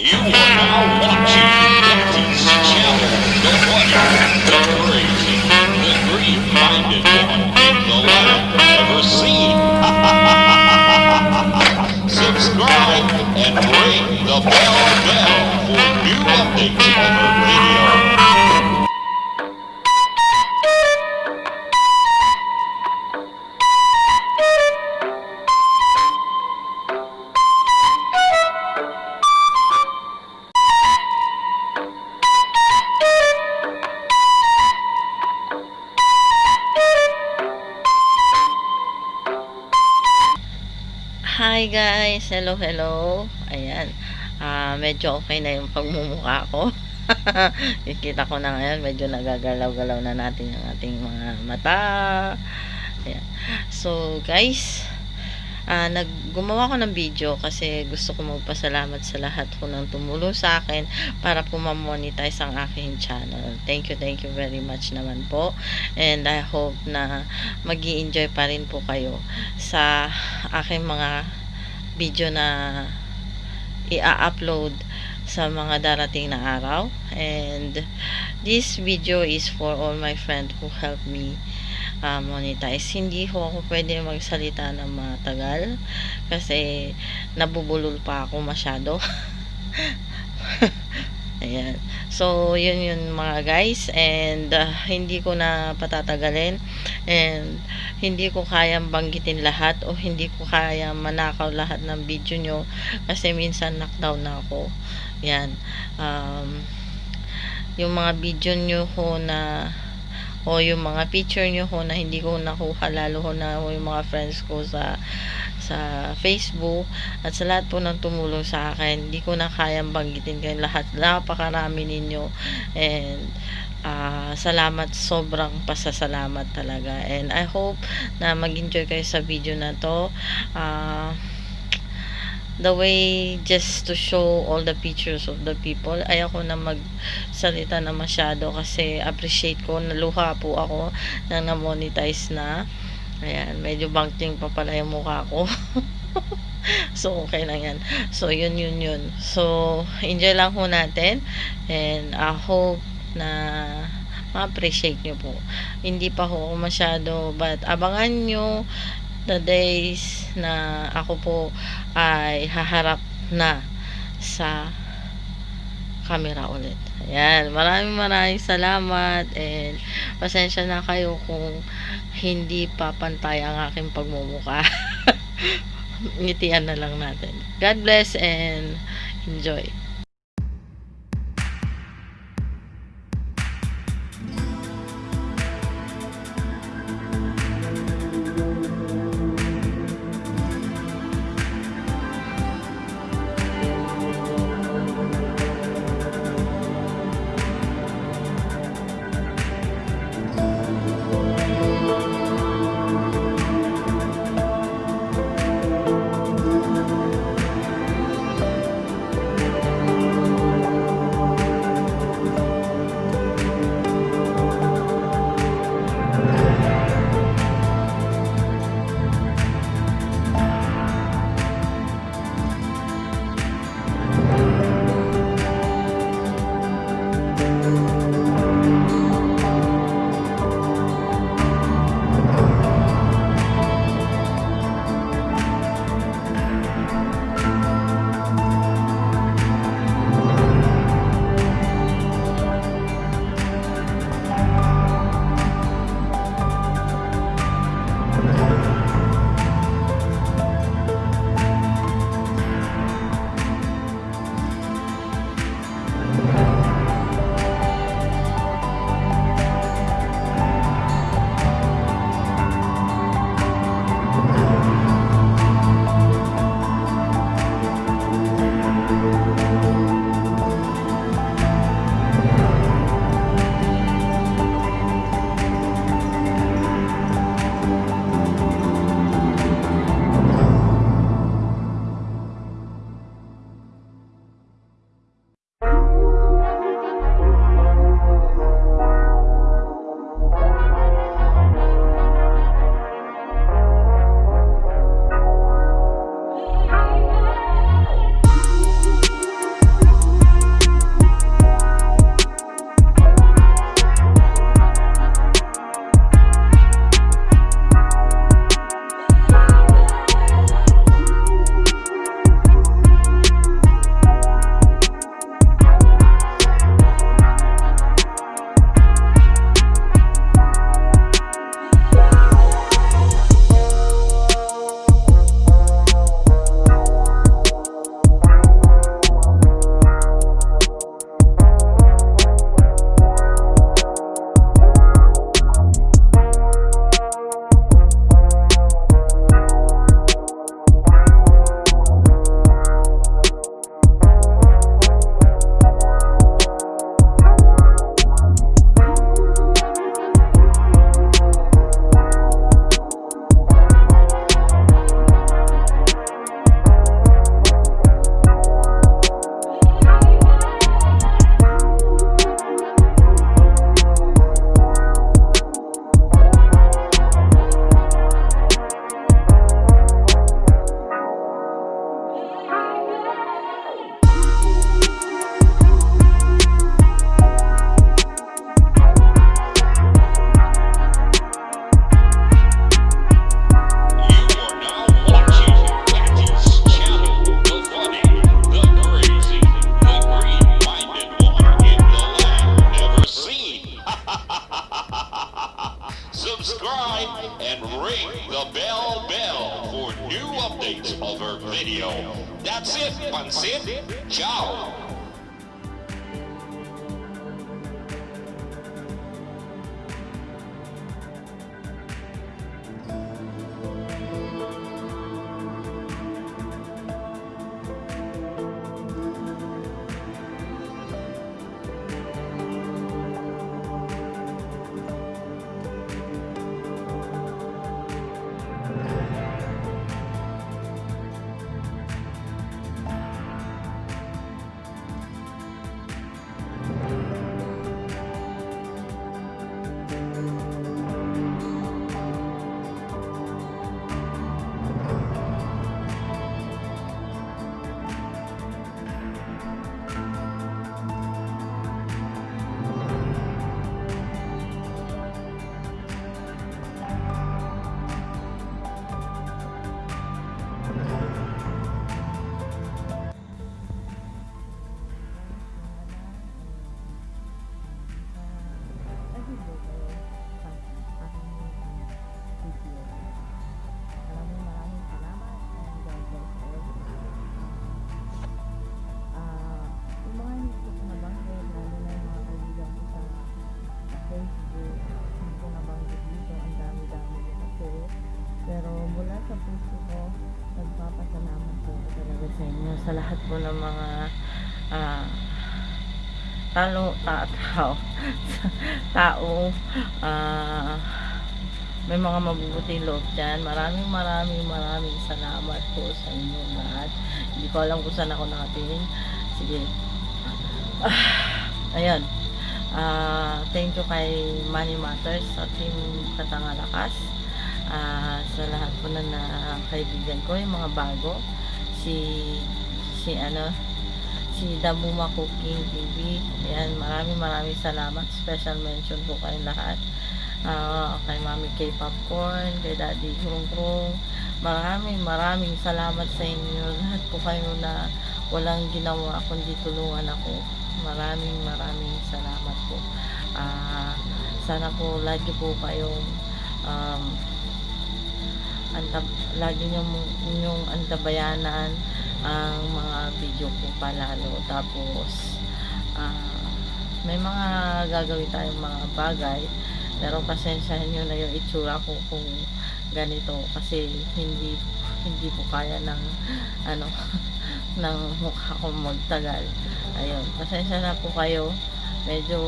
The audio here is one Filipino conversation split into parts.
You are now watching Hi guys! Hello, hello! Ayan. Ah, medyo okay na yung pagmumukha ko. Kikita ko na ngayon, medyo nagagalaw-galaw na natin yung ating mga mata. Ayan. So, guys, ah, nag gumawa ko ng video kasi gusto ko magpasalamat sa lahat po ng tumulong sa akin para po ma-monetize ang aking channel. Thank you, thank you very much naman po. And I hope na mag enjoy pa rin po kayo sa aking mga video na i-upload sa mga darating na araw. And this video is for all my friends who help me uh, monetize. Hindi ho ako pwede magsalita ng matagal kasi nabubulol pa ako masyado. Ayan. So, yun yun mga guys. And, uh, hindi ko na patatagalin. And, hindi ko kayang banggitin lahat o hindi ko kaya manakaw lahat ng video nyo kasi minsan knockdown na ako. Yan. Um, yung mga video nyo ho na o yung mga picture nyo ho na hindi ko nakuha lalo ho na ho yung mga friends ko sa sa Facebook at sa lahat po ng tumulong sa akin. Hindi ko na kayang banggitin kayo lahat. Napakarami ninyo. And uh, salamat sobrang pasasalamat talaga. And I hope na mag-enjoy kayo sa video na to. Uh, the way just to show all the pictures of the people. Ayoko na magsalita na masyado kasi appreciate ko. Naluha po ako nang na-monetize na ayan medyo bangting pa pala yung mukha ko. So okay lang yan. So yun yun yun. So enjoy lang ho natin. And I hope na ma-appreciate nyo po. Hindi pa ho masyado but abangan nyo the days na ako po ay haharap na sa camera ulit. Ayan, maraming maraming salamat and pasensya na kayo kung hindi pa pantay ang aking pagmumuka. Ngitian na lang natin. God bless and enjoy. subscribe, and ring the bell bell for new updates of our video. That's it, Pansit. Ciao. Lahat po ng mga ah, talo ta, tao tao ah, may mga mabubuting loob dyan. Maraming maraming maraming salamat po sa inyo lahat. Hindi ko alam kung saan ako nakatingin. Sige. Ah, ayan. Ah, thank you kay Money Matters sa team Katangalakas. Ah, sa lahat po na, na kaibigan ko, yung mga bago. Si, si ano, si Damuma Cooking TV. Ayan, maraming maraming salamat. Special mention po kayo lahat. Ah, kay Mami K Popcorn, kay Daddy Krung Krung. Maraming maraming salamat sa inyo. Lahat po kayo na walang ginawa kundi tulungan ako. Maraming maraming salamat po. Ah, sana po lagi po kayong um, antab lagi niyong, niyong antabayanan ang mga video ko palalo. Tapos, ah, may mga gagawin tayong mga bagay. Pero pasensyahan nyo na yung itsura ko kung ganito. Kasi hindi hindi po kaya ng ano ng mukha ko magtagal. Ayun pasensya na po kayo. Medyo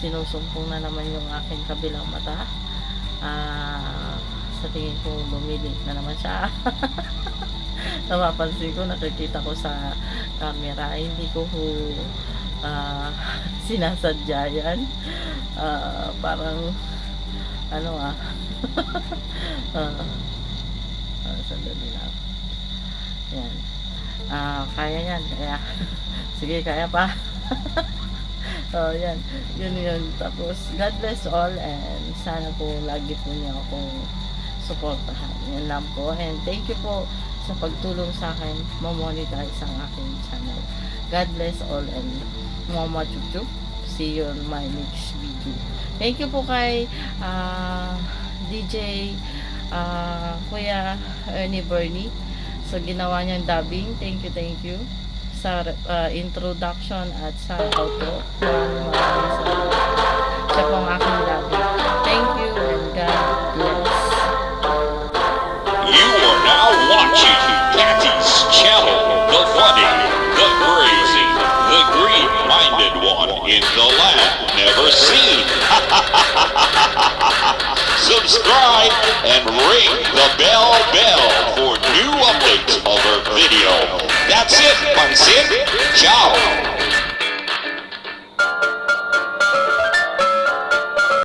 sinusumpong na naman yung aking kabilang mata. Ah sa tingin ko lumilink na naman siya napapansin ko nakikita ko sa camera hindi ko ho ah, sinasadya yan. Ah, parang ano ah uh, uh, sandali lang. Yan. Ah kaya yan kaya. Sige kaya pa. Oh yan. Yun yun. Tapos God bless all and sana po lagi po niyo akong suportahan. Yan lang po. And thank you po sa pagtulong sa akin mamonetize ang aking channel God bless all and mama chup see you on my next video. Thank you po kay uh, DJ uh, Kuya Ernie Bernie sa ginawa niyang dubbing. Thank you, thank you sa uh, introduction at sa. Maraming maraming salamat. Siya po ang aking for